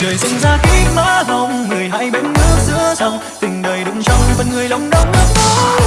trời sinh ra kính má hồng người hai bên nước giữa dòng. Tình đời đụng trong phần người lòng đông nước mắt